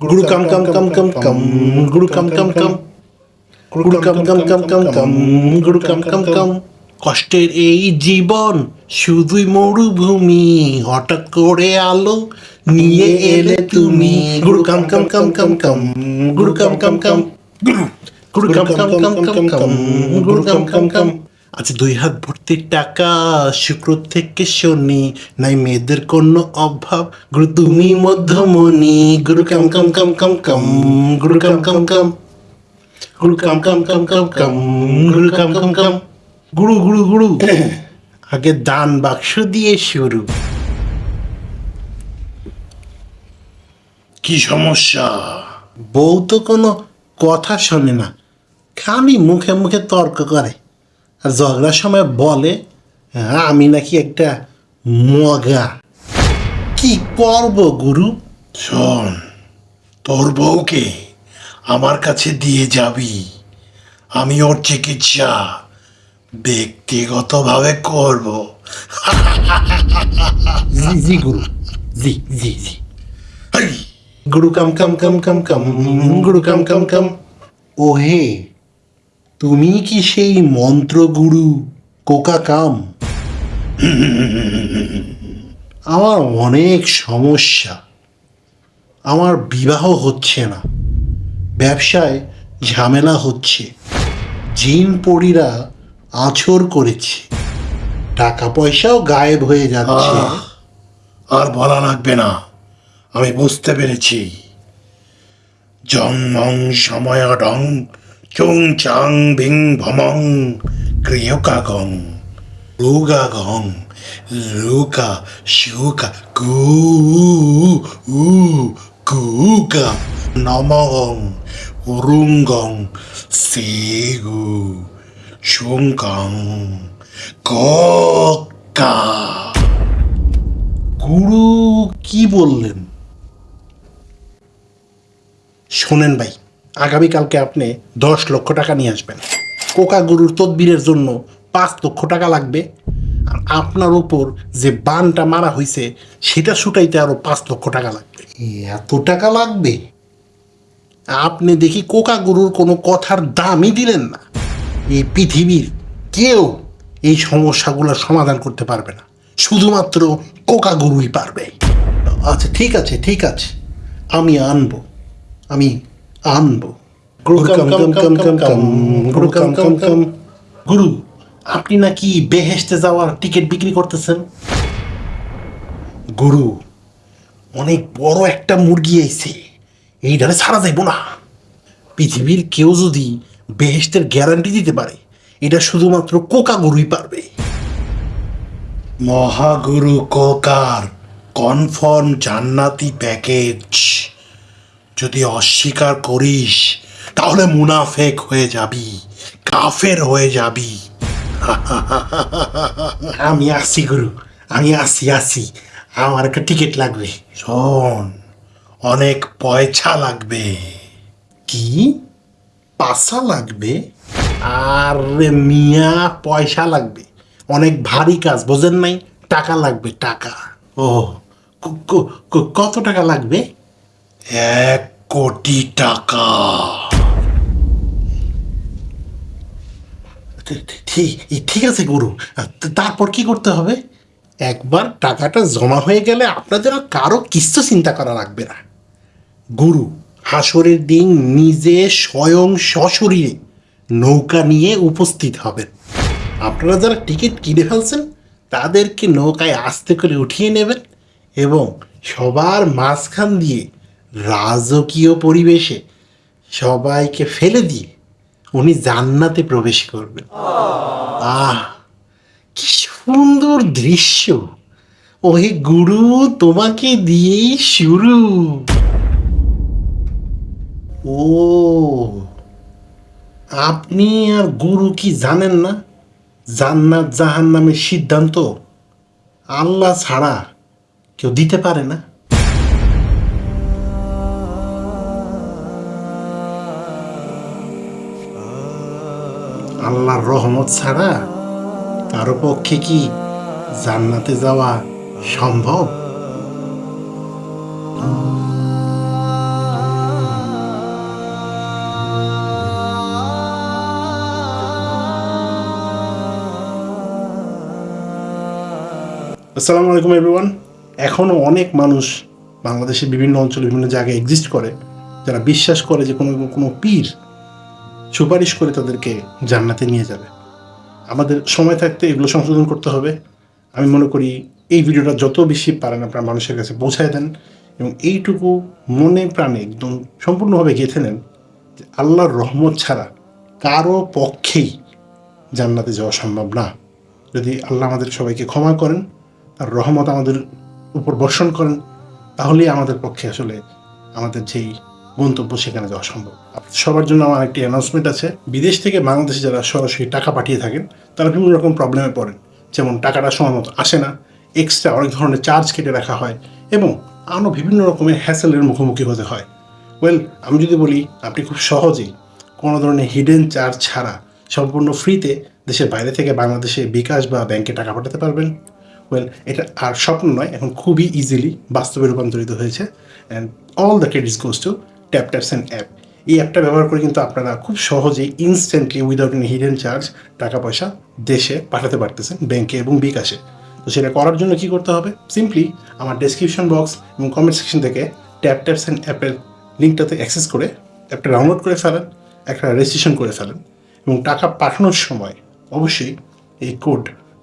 গুরু কাম কাম কাম কাম কাম গুরু কাম কাম কাম গুরু কাম কাম কাম কাম কাম গুরু কাম কাম কাম কষ্টের এই জীবন শুধুই মরুভূমি হঠাৎ করে আলো নিয়ে এলে তুমি গুরু কাম কাম কাম কাম কাম গুরু কাম কাম কাম গুরু কাম কাম কাম কাম কাম গুরু কাম কাম কাম আচ্ছা দুই হাত ভর্তি টাকা শুক্র থেকে শনি নাই মেয়েদের কোনো অভাব। গুরু তুমি মধ্যমণি। গুরু কাম কাম কাম কাম কাম। গুরু কাম কাম কাম। গুরু কাম কাম কাম কাম কাম। গুরু কাম কাম কাম। গুরু গুরু গুরু। আগে দান বাক্স দিয়ে শুরু। কি সমস্যা? বউ তো কোনো কথা শোনে না। খালি মুখে মুখে তর্ক করে। আর ঝগড়ার সময় বলে "হ্যাঁ, আমি নাকি একটা মগা। কি করব গুরু? শোন তোর বউকে আমার কাছে দিয়ে যাবি। আমি ওর চিকিৎসা ব্যক্তিগতভাবে করব। জি জি গুরু। জি জি জি। গুরু কাম কাম কাম কাম কাম গুরু কাম কাম কাম। ও হে তুমি কি সেই মন্ত্র গুরু কোকা কাম আমার অনেক সমস্যা। আমার বিবাহ হচ্ছে না। ব্যবসায় ঝামেলা হচ্ছে। জিন পরীরা আছর করেছে। টাকা পয়সাও গায়েব হয়ে যাচ্ছে। আর বলা লাগবে না। আমি বুঝতে পেরেছি। জং মং সময় ডং চুং চাং ভিং ভমং ক্রিয়কাগং রুগাগং লুকা শুকা গু উ গুগা নমগং উরুঙ্গং সেগু শুঙ্গং কা গুরু কি বললেন শোনেন ভাই আগামীকালকে আপনি দশ লক্ষ টাকা নিয়ে আসবেন। কোকা গরুর তদবিরের জন্য পাঁচ লক্ষ টাকা লাগবে। আর আপনার উপর যে বানটা মারা হয়েছে সেটা ছুটাইতে আরও পাঁচ লক্ষ টাকা লাগবে। এত টাকা লাগবে? আপনি দেখি কোকা গরুর কোনো কথার দামই দিলেন না। এই পৃথিবীর কেউ এই সমস্যাগুলো সমাধান করতে পারবে না। শুধুমাত্র কোকা গরুই পারবে। আচ্ছা ঠিক আছে ঠিক আছে। আমি আনব। আমি আনব। গুরু আপনি নাকি বেহেশতে যাওয়ার টিকিট বিক্রি করতেছেন? গুরু অনেক বড় একটা মুরগি আইছে। এইটারে ছাড়া যাইব না। পৃথিবীর কেউ যদি বেহেশতের গ্যারান্টি দিতে পারে এটা শুধুমাত্র কোকা গুরুই পারবে। মহাগুরু কোকার কনফার্ম জান্নাতি প্যাকেজ। যদি অস্বীকার করিস তাহলে মুনাফেক হয়ে যাবি কাফের হয়ে যাবি। আমি আসি গুরু। আমি আসি আসি। আমার একটা টিকিট লাগবে। শোন অনেক পয়সা লাগবে। কি? পাসা লাগবে। আর মিয়া পয়সা লাগবে। অনেক ভারী কাজ বোঝেন নাই? টাকা লাগবে টাকা। ও কত টাকা লাগবে? এক কোটি টাকা। ঠিক আছে গুরু। তারপর কি করতে হবে? একবার টাকাটা জমা হয়ে গেলে আপনাদের কারও কিচ্ছু চিন্তা করা লাগবে না। গুরু, হাসরের দিন নিজে স্বয়ং সশরীরে নৌকা নিয়ে উপস্থিত হবেন। আপনারা যারা টিকিট কিনে ফেলছেন, তাদেরকে নৌকায় আস্তে করে উঠিয়ে নেবেন এবং সবার মাঝখান দিয়ে রাজকীয় পরিবেশে সবাইকে ফেলে দিয়ে উনি জান্নাতে প্রবেশ করবেন। আহ, কি সুন্দর দৃশ্য। ওহে গুরু, তোমাকে দিয়েই শুরু। ও, আপনি আর গুরু কি জানেন না? জান্নাত জাহান নামের সিদ্ধান্ত আল্লাহ ছাড়া কেউ দিতে পারে না। আল্লাহর রহমত ছাড়া তার পক্ষে কি জান্নাতে যাওয়া সম্ভব? আসসালামু আলাইকুম এভরিওয়ান এখনও অনেক মানুষ বাংলাদেশের বিভিন্ন অঞ্চলে বিভিন্ন জায়গায় এক্সিস্ট করে, যারা বিশ্বাস করে যে কোনো কোনো পীর সুপারিশ করে তাদেরকে জান্নাতে নিয়ে যাবে। আমাদের সময় থাকতে এগুলো সংশোধন করতে হবে। আমি মনে করি এই ভিডিওটা যত বেশি পারেন আপনার মানুষের কাছে পৌঁছায় দেন এবং এইটুকু মনে প্রাণে একদম সম্পূর্ণভাবে গেঁথে নেন যে আল্লাহর রহমত ছাড়া কারও পক্ষেই জান্নাতে যাওয়া সম্ভব না। যদি আল্লাহ আমাদের সবাইকে ক্ষমা করেন, তার রহমত আমাদের উপর বর্ষণ করেন, তাহলেই আমাদের পক্ষে আসলে আমাদের যেই গন্তব্য সেখানে যাওয়া সম্ভব। সবার জন্য আমার একটি অ্যানাউন্সমেন্ট আছে। বিদেশ থেকে বাংলাদেশে যারা সরাসরি টাকা পাঠিয়ে থাকেন, তারা বিভিন্ন রকম প্রবলেমে পড়েন। যেমন টাকাটা সময় মতো আসে না এক্সট্রা অনেক ধরনের চার্জ কেটে রাখা হয় এবং আরও বিভিন্ন রকমের হ্যাসেলের মুখোমুখি হতে হয়। ওয়েল আমি যদি বলি, আপনি খুব সহজেই কোনো ধরনের হিডেন চার্জ ছাড়া সম্পূর্ণ ফ্রিতে দেশের বাইরে থেকে বাংলাদেশে বিকাশ বা ব্যাংকে টাকা পাঠাতে পারবেন। ওয়েল এটা আর স্বপ্ন নয়, এখন খুবই ইজিলি বাস্তবে রূপান্তরিত হয়েছে। And all the credits goes to tap taps app এই অ্যাপটা ব্যবহার করে কিন্তু আপনারা খুব সহজেই instantly without any hidden charge টাকা পয়সা দেশে পাঠাতে পারতেছেন ব্যাংকে এবং বিকাশে। তো সেটা করার জন্য কি করতে হবে? সিম্পলি আমার ডেসক্রিপশন বক্স এবং কমেন্ট সেকশন থেকে ট্যাপ অ্যান্ড অ্যাপের লিঙ্কটাতে অ্যাক্সেস করে অ্যাপটা ডাউনলোড করে ফেলেন, একটা রেজিস্ট্রেশন করে ফেলেন এবং টাকা পাঠানোর সময় অবশ্যই এই কোড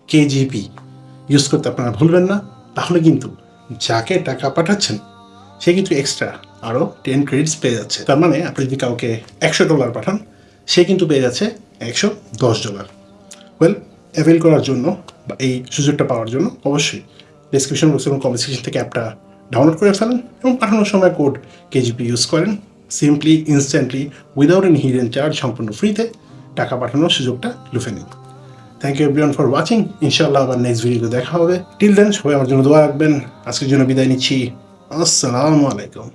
কেজিপি ইউজ করতে আপনারা ভুলবেন না। তাহলে কিন্তু যাকে টাকা পাঠাচ্ছেন, সে কিন্তু এক্সট্রা আরও টেন ক্রেডিটস পেয়ে যাচ্ছে। তার মানে আপনি যদি কাউকে একশো ডলার পাঠান, সে কিন্তু পেয়ে যাচ্ছে একশো দশ ডলার ওয়েল অ্যাভেল করার জন্য বা এই সুযোগটা পাওয়ার জন্য অবশ্যই ডিসক্রিপশন বক্স এবং কমেন্ট সেকশন থেকে অ্যাপটা ডাউনলোড করে ফেলেন এবং পাঠানোর সময় কোড কেজিপি ইউজ করেন। Simply instantly without any hidden charge সম্পূর্ণ ফ্রিতে টাকা পাঠানোর সুযোগটা লুফে নিন। Thank you everyone for watching ইনশাআল্লাহ আবার নেক্সট ভিডিওতে দেখা হবে। টিল দেন সবাই আমার জন্য দোয়া রাখবেন। আজকের জন্য বিদায় নিচ্ছি। আসসালামু আলাইকুম।